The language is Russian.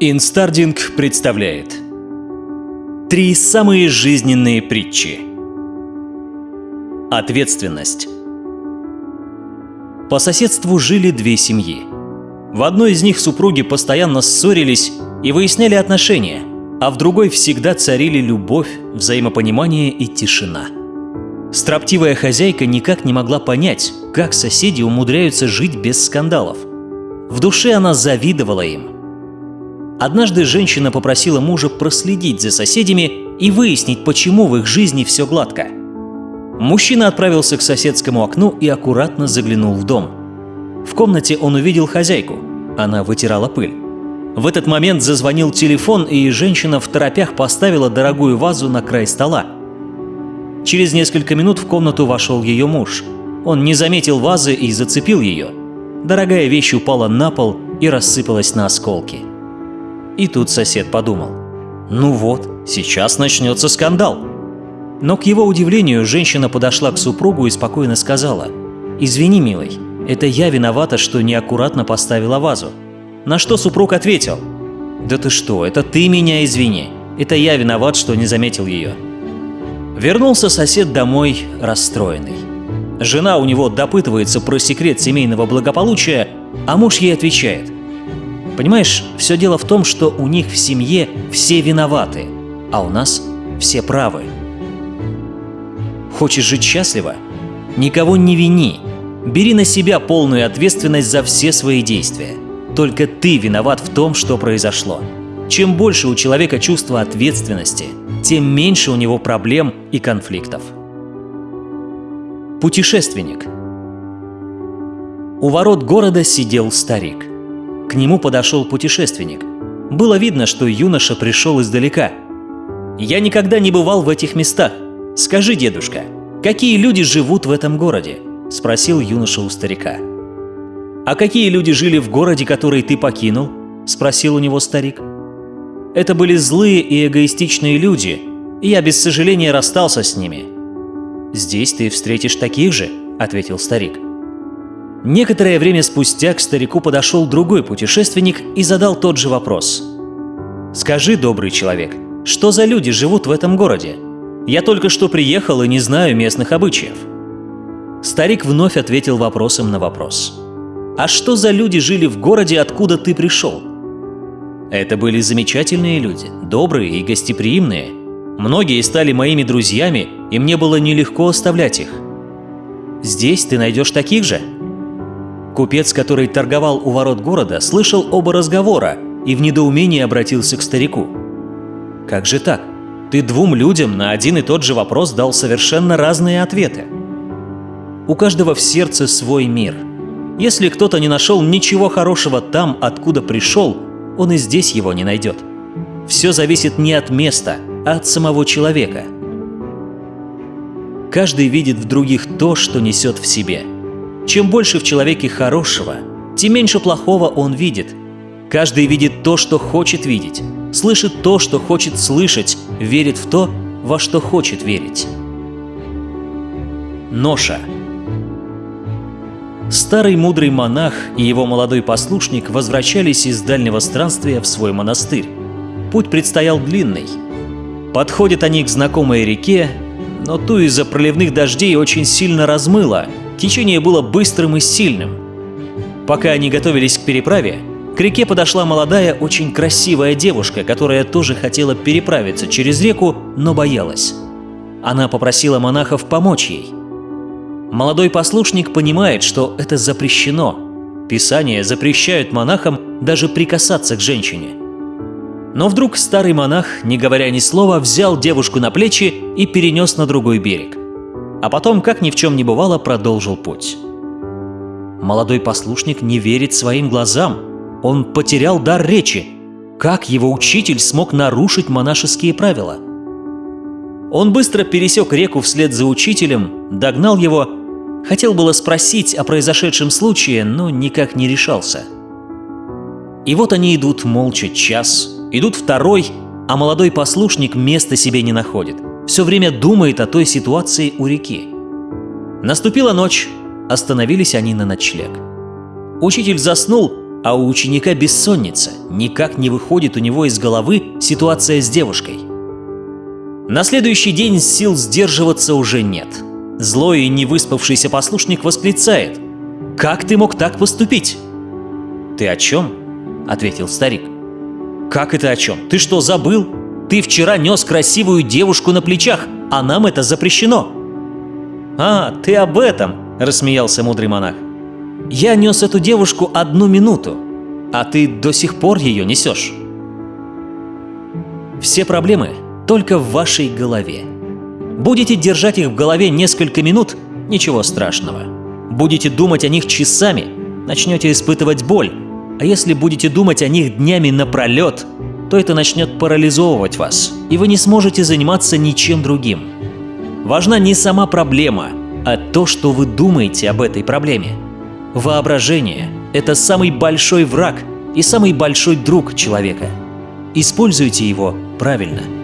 Инстардинг представляет Три самые жизненные притчи Ответственность По соседству жили две семьи. В одной из них супруги постоянно ссорились и выясняли отношения, а в другой всегда царили любовь, взаимопонимание и тишина. Строптивая хозяйка никак не могла понять, как соседи умудряются жить без скандалов. В душе она завидовала им – Однажды женщина попросила мужа проследить за соседями и выяснить, почему в их жизни все гладко. Мужчина отправился к соседскому окну и аккуратно заглянул в дом. В комнате он увидел хозяйку. Она вытирала пыль. В этот момент зазвонил телефон, и женщина в торопях поставила дорогую вазу на край стола. Через несколько минут в комнату вошел ее муж. Он не заметил вазы и зацепил ее. Дорогая вещь упала на пол и рассыпалась на осколки. И тут сосед подумал, ну вот, сейчас начнется скандал. Но к его удивлению женщина подошла к супругу и спокойно сказала, «Извини, милый, это я виновата, что неаккуратно поставила вазу». На что супруг ответил, «Да ты что, это ты меня извини, это я виноват, что не заметил ее». Вернулся сосед домой расстроенный. Жена у него допытывается про секрет семейного благополучия, а муж ей отвечает – Понимаешь, все дело в том, что у них в семье все виноваты, а у нас все правы. Хочешь жить счастливо? Никого не вини. Бери на себя полную ответственность за все свои действия. Только ты виноват в том, что произошло. Чем больше у человека чувства ответственности, тем меньше у него проблем и конфликтов. Путешественник У ворот города сидел старик. К нему подошел путешественник. Было видно, что юноша пришел издалека. «Я никогда не бывал в этих местах. Скажи, дедушка, какие люди живут в этом городе?» – спросил юноша у старика. «А какие люди жили в городе, который ты покинул?» – спросил у него старик. «Это были злые и эгоистичные люди, и я без сожаления расстался с ними». «Здесь ты встретишь таких же», – ответил старик. Некоторое время спустя к старику подошел другой путешественник и задал тот же вопрос. «Скажи, добрый человек, что за люди живут в этом городе? Я только что приехал и не знаю местных обычаев». Старик вновь ответил вопросом на вопрос. «А что за люди жили в городе, откуда ты пришел?» Это были замечательные люди, добрые и гостеприимные. Многие стали моими друзьями, и мне было нелегко оставлять их. Здесь ты найдешь таких же? Купец, который торговал у ворот города, слышал оба разговора и в недоумении обратился к старику. «Как же так? Ты двум людям на один и тот же вопрос дал совершенно разные ответы. У каждого в сердце свой мир. Если кто-то не нашел ничего хорошего там, откуда пришел, он и здесь его не найдет. Все зависит не от места, а от самого человека. Каждый видит в других то, что несет в себе – чем больше в человеке хорошего, тем меньше плохого он видит. Каждый видит то, что хочет видеть, слышит то, что хочет слышать, верит в то, во что хочет верить. Ноша Старый мудрый монах и его молодой послушник возвращались из дальнего странствия в свой монастырь. Путь предстоял длинный. Подходят они к знакомой реке, но ту из-за проливных дождей очень сильно размыло, Течение было быстрым и сильным. Пока они готовились к переправе, к реке подошла молодая, очень красивая девушка, которая тоже хотела переправиться через реку, но боялась. Она попросила монахов помочь ей. Молодой послушник понимает, что это запрещено. Писания запрещают монахам даже прикасаться к женщине. Но вдруг старый монах, не говоря ни слова, взял девушку на плечи и перенес на другой берег а потом, как ни в чем не бывало, продолжил путь. Молодой послушник не верит своим глазам. Он потерял дар речи. Как его учитель смог нарушить монашеские правила? Он быстро пересек реку вслед за учителем, догнал его, хотел было спросить о произошедшем случае, но никак не решался. И вот они идут молча час, идут второй, а молодой послушник места себе не находит все время думает о той ситуации у реки. Наступила ночь, остановились они на ночлег. Учитель заснул, а у ученика бессонница, никак не выходит у него из головы ситуация с девушкой. На следующий день сил сдерживаться уже нет. Злой и невыспавшийся послушник восклицает «Как ты мог так поступить?» «Ты о чем?» – ответил старик. «Как это о чем? Ты что, забыл? Ты вчера нес красивую девушку на плечах, а нам это запрещено!» «А, ты об этом!» – рассмеялся мудрый монах. «Я нес эту девушку одну минуту, а ты до сих пор ее несешь». Все проблемы только в вашей голове. Будете держать их в голове несколько минут – ничего страшного. Будете думать о них часами – начнете испытывать боль. А если будете думать о них днями напролет, то это начнет парализовывать вас, и вы не сможете заниматься ничем другим. Важна не сама проблема, а то, что вы думаете об этой проблеме. Воображение – это самый большой враг и самый большой друг человека. Используйте его правильно –